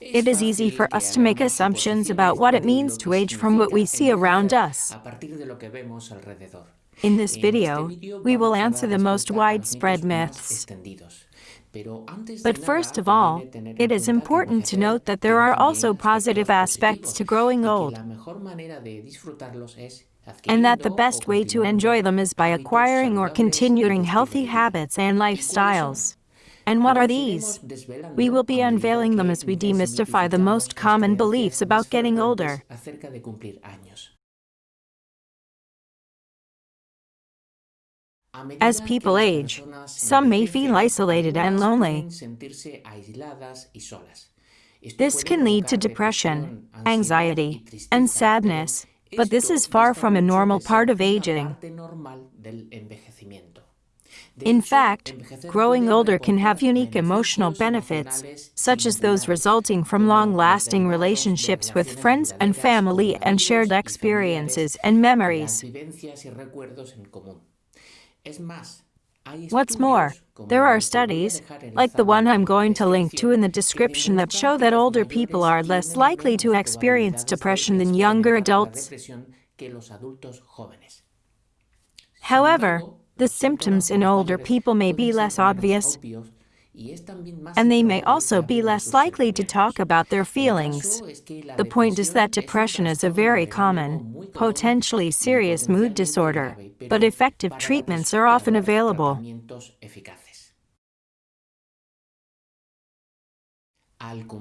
It is easy for us to make assumptions about what it means to age from what we see around us. In this video, we will answer the most widespread myths. But first of all, it is important to note that there are also positive aspects to growing old, and that the best way to enjoy them is by acquiring or continuing healthy habits and lifestyles. And what are these? We will be unveiling them as we demystify the most common beliefs about getting older. As people age, some may feel isolated and lonely. This can lead to depression, anxiety, and sadness, but this is far from a normal part of aging. In fact, growing older can have unique emotional benefits, such as those resulting from long-lasting relationships with friends and family and shared experiences and memories. What's more, there are studies, like the one I'm going to link to in the description that show that older people are less likely to experience depression than younger adults. However, the symptoms in older people may be less obvious, and they may also be less likely to talk about their feelings. The point is that depression is a very common, potentially serious mood disorder, but effective treatments are often available.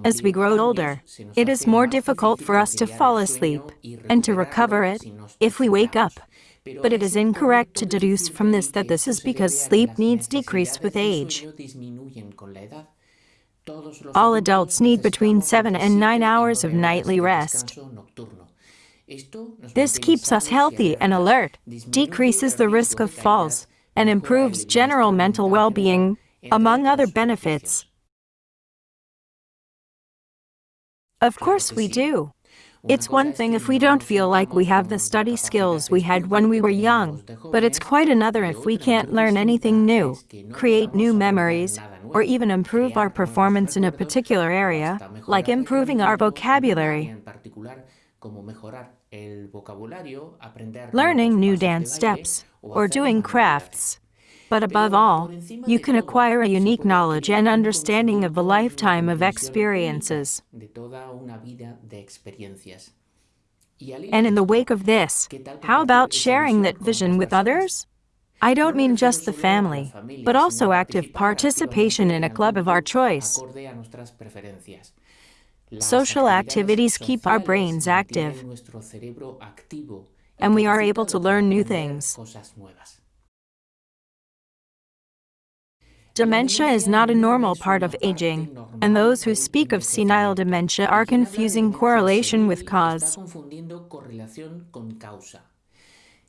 As we grow older, it is more difficult for us to fall asleep and to recover it if we wake up. But it is incorrect to deduce from this that this is because sleep needs decrease with age. All adults need between 7 and 9 hours of nightly rest. This keeps us healthy and alert, decreases the risk of falls, and improves general mental well-being, among other benefits. Of course we do. It's one thing if we don't feel like we have the study skills we had when we were young, but it's quite another if we can't learn anything new, create new memories, or even improve our performance in a particular area, like improving our vocabulary. Learning new dance steps, or doing crafts. But above all, you can acquire a unique knowledge and understanding of a lifetime of experiences. And in the wake of this, how about sharing that vision with others? I don't mean just the family, but also active participation in a club of our choice. Social activities keep our brains active, and we are able to learn new things. Dementia is not a normal part of aging, and those who speak of senile dementia are confusing correlation with cause.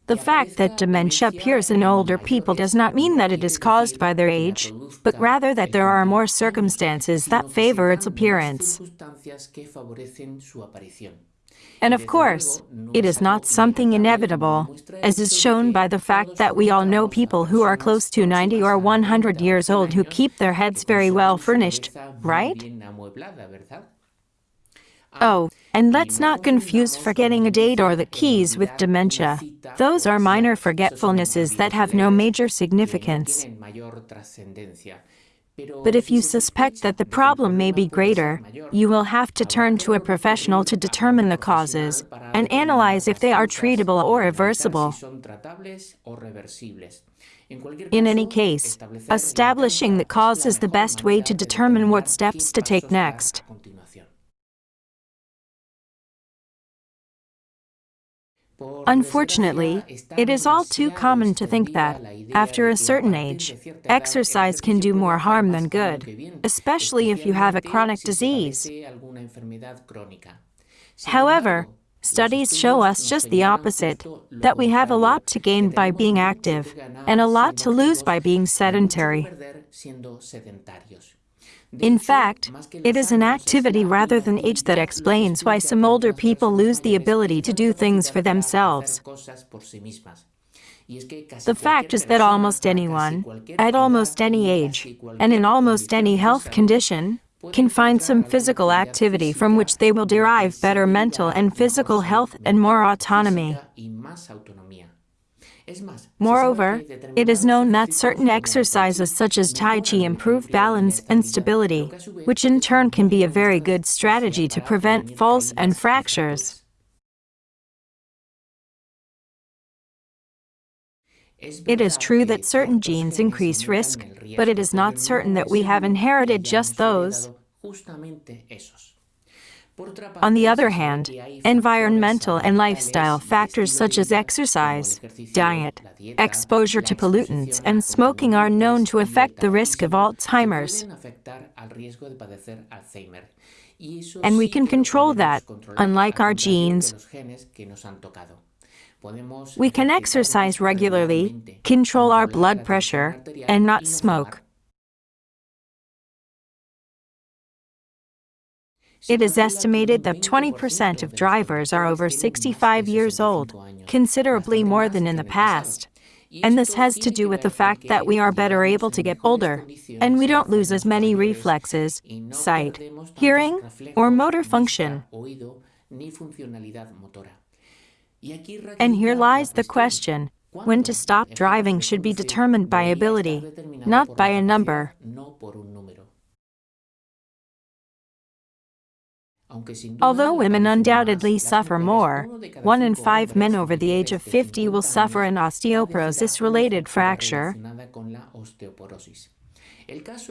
The fact that dementia appears in older people does not mean that it is caused by their age, but rather that there are more circumstances that favor its appearance. And of course, it is not something inevitable, as is shown by the fact that we all know people who are close to 90 or 100 years old who keep their heads very well furnished, right? Oh, and let's not confuse forgetting a date or the keys with dementia. Those are minor forgetfulnesses that have no major significance. But if you suspect that the problem may be greater, you will have to turn to a professional to determine the causes and analyze if they are treatable or reversible. In any case, establishing the cause is the best way to determine what steps to take next. Unfortunately, it is all too common to think that, after a certain age, exercise can do more harm than good, especially if you have a chronic disease. However, studies show us just the opposite, that we have a lot to gain by being active, and a lot to lose by being sedentary. In fact, it is an activity rather than age that explains why some older people lose the ability to do things for themselves. The fact is that almost anyone, at almost any age, and in almost any health condition, can find some physical activity from which they will derive better mental and physical health and more autonomy. Moreover, it is known that certain exercises such as Tai Chi improve balance and stability, which in turn can be a very good strategy to prevent falls and fractures. It is true that certain genes increase risk, but it is not certain that we have inherited just those. On the other hand, environmental and lifestyle factors such as exercise, diet, exposure to pollutants, and smoking are known to affect the risk of Alzheimer's. And we can control that, unlike our genes. We can exercise regularly, control our blood pressure, and not smoke. It is estimated that 20% of drivers are over 65 years old, considerably more than in the past. And this has to do with the fact that we are better able to get older, and we don't lose as many reflexes, sight, hearing, or motor function. And here lies the question, when to stop driving should be determined by ability, not by a number. Although women undoubtedly suffer more, one in five men over the age of 50 will suffer an osteoporosis-related fracture.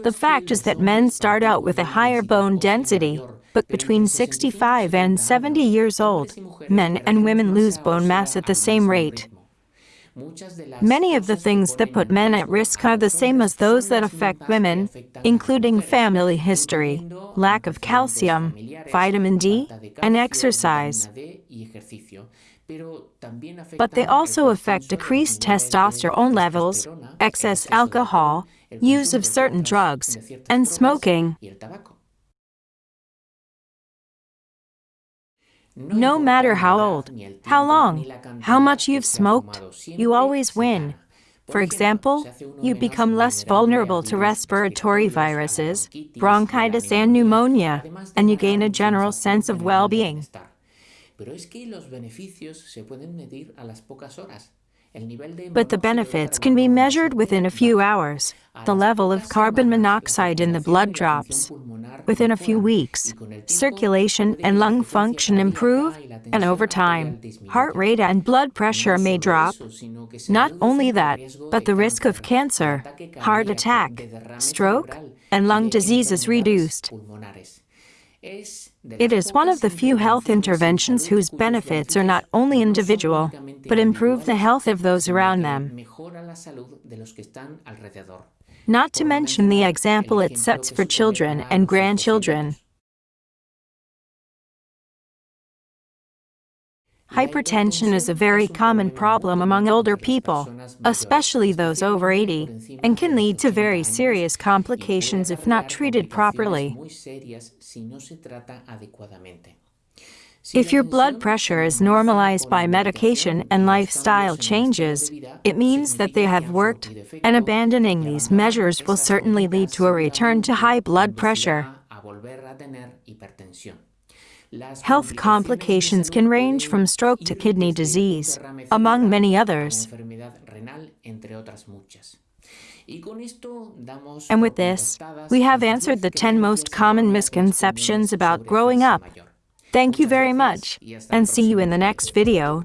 The fact is that men start out with a higher bone density, but between 65 and 70 years old, men and women lose bone mass at the same rate. Many of the things that put men at risk are the same as those that affect women, including family history, lack of calcium, vitamin D, and exercise. But they also affect decreased testosterone levels, excess alcohol, use of certain drugs, and smoking. No matter how old, how long, how much you've smoked, you always win. For example, you become less vulnerable to respiratory viruses, bronchitis and pneumonia, and you gain a general sense of well-being. But the benefits can be measured within a few hours. The level of carbon monoxide in the blood drops. Within a few weeks, circulation and lung function improve, and over time, heart rate and blood pressure may drop. Not only that, but the risk of cancer, heart attack, stroke, and lung disease is reduced. It is one of the few health interventions whose benefits are not only individual, but improve the health of those around them. Not to mention the example it sets for children and grandchildren. Hypertension is a very common problem among older people, especially those over 80, and can lead to very serious complications if not treated properly. If your blood pressure is normalized by medication and lifestyle changes, it means that they have worked, and abandoning these measures will certainly lead to a return to high blood pressure. Health complications can range from stroke to kidney disease, among many others. And with this, we have answered the 10 most common misconceptions about growing up. Thank you very much, and see you in the next video.